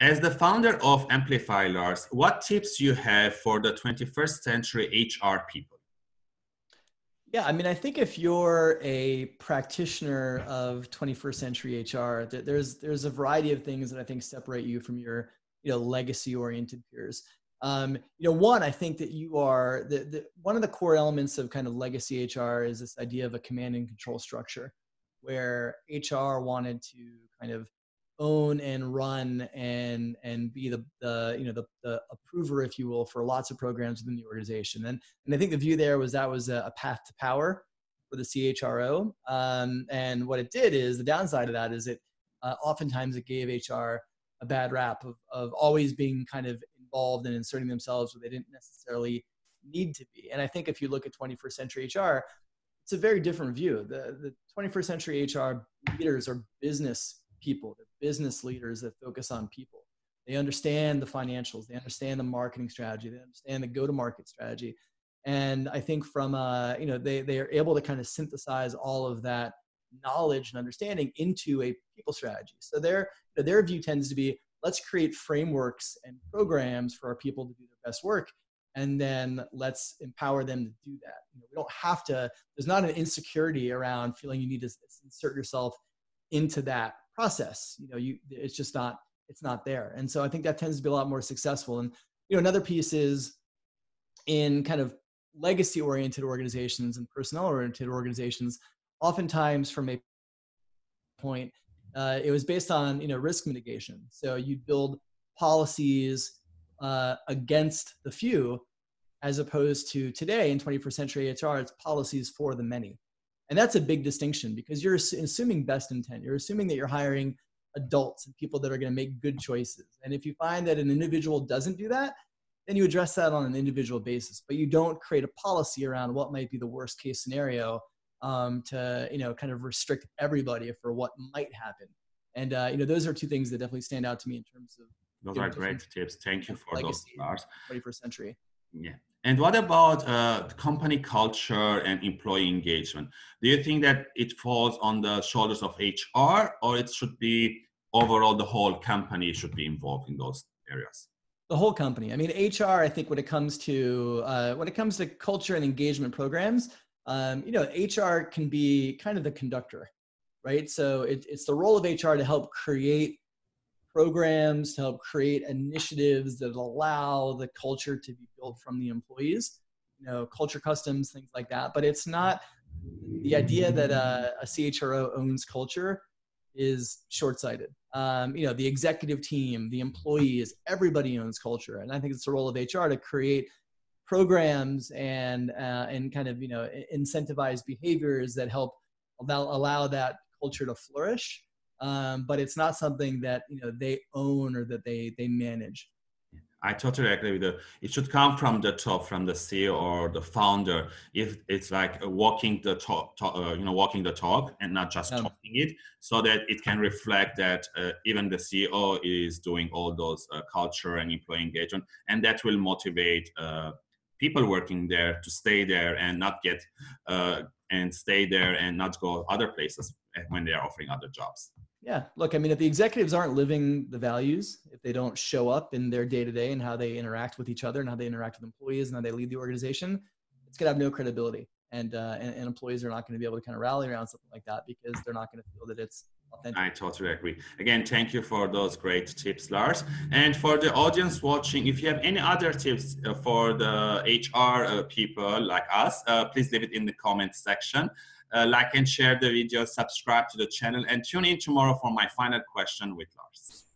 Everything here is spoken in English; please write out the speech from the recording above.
as the founder of Amplify Lars, what tips you have for the 21st century HR people? Yeah, I mean, I think if you're a practitioner of 21st century HR, there's there's a variety of things that I think separate you from your you know legacy oriented peers. Um, you know, one, I think that you are the, the one of the core elements of kind of legacy HR is this idea of a command and control structure, where HR wanted to kind of own and run and and be the, the you know the, the approver if you will for lots of programs within the organization. And and i think the view there was that was a, a path to power for the chro um, and what it did is the downside of that is it uh, oftentimes it gave hr a bad rap of, of always being kind of involved and inserting themselves where they didn't necessarily need to be. And i think if you look at 21st century hr it's a very different view. The, the 21st century hr leaders are business people. They're business leaders that focus on people. They understand the financials. They understand the marketing strategy. They understand the go-to-market strategy. And I think from uh, you know they they are able to kind of synthesize all of that knowledge and understanding into a people strategy. So their their view tends to be let's create frameworks and programs for our people to do their best work and then let's empower them to do that. You know, we don't have to, there's not an insecurity around feeling you need to insert yourself into that process you know you it's just not it's not there. And so i think that tends to be a lot more successful. And you know another piece is in kind of legacy oriented organizations and personnel oriented organizations oftentimes from a point uh, it was based on you know risk mitigation. So you'd build policies uh, against the few as opposed to today in 21st century hr it's policies for the many and that's a big distinction because you're assuming best intent. You're assuming that you're hiring adults and people that are going to make good choices. And if you find that an individual doesn't do that, then you address that on an individual basis. But you don't create a policy around what might be the worst case scenario um, to you know kind of restrict everybody for what might happen. And uh, you know those are two things that definitely stand out to me in terms of. Those are great tips. Thank you for those, Lars. 21st century. Yeah. And what about uh, company culture and employee engagement? Do you think that it falls on the shoulders of HR or it should be overall the whole company should be involved in those areas? The whole company. I mean, HR, I think when it comes to, uh, when it comes to culture and engagement programs, um, you know, HR can be kind of the conductor, right? So it, it's the role of HR to help create programs to help create initiatives that allow the culture to be built from the employees you know culture customs things like that. But it's not the idea that a, a chro owns culture is short-sighted. Um, you know the executive team the employees everybody owns culture. And i think it's the role of hr to create programs and uh, and kind of you know incentivize behaviors that help allow, allow that culture to flourish um, but it's not something that you know they own or that they they manage. I totally agree with you. It should come from the top, from the CEO or the founder. If it's like walking the talk, talk uh, you know, walking the talk and not just talking it, so that it can reflect that uh, even the CEO is doing all those uh, culture and employee engagement, and that will motivate uh, people working there to stay there and not get uh, and stay there and not go other places when they are offering other jobs. Yeah, look, I mean, if the executives aren't living the values, if they don't show up in their day to day and how they interact with each other and how they interact with employees and how they lead the organization, it's gonna have no credibility. And, uh, and, and employees are not going to be able to kind of rally around something like that because they're not going to feel that it's authentic. I totally agree. Again, thank you for those great tips, Lars. And for the audience watching, if you have any other tips uh, for the HR uh, people like us, uh, please leave it in the comment section uh, like and share the video, subscribe to the channel, and tune in tomorrow for my final question with Lars.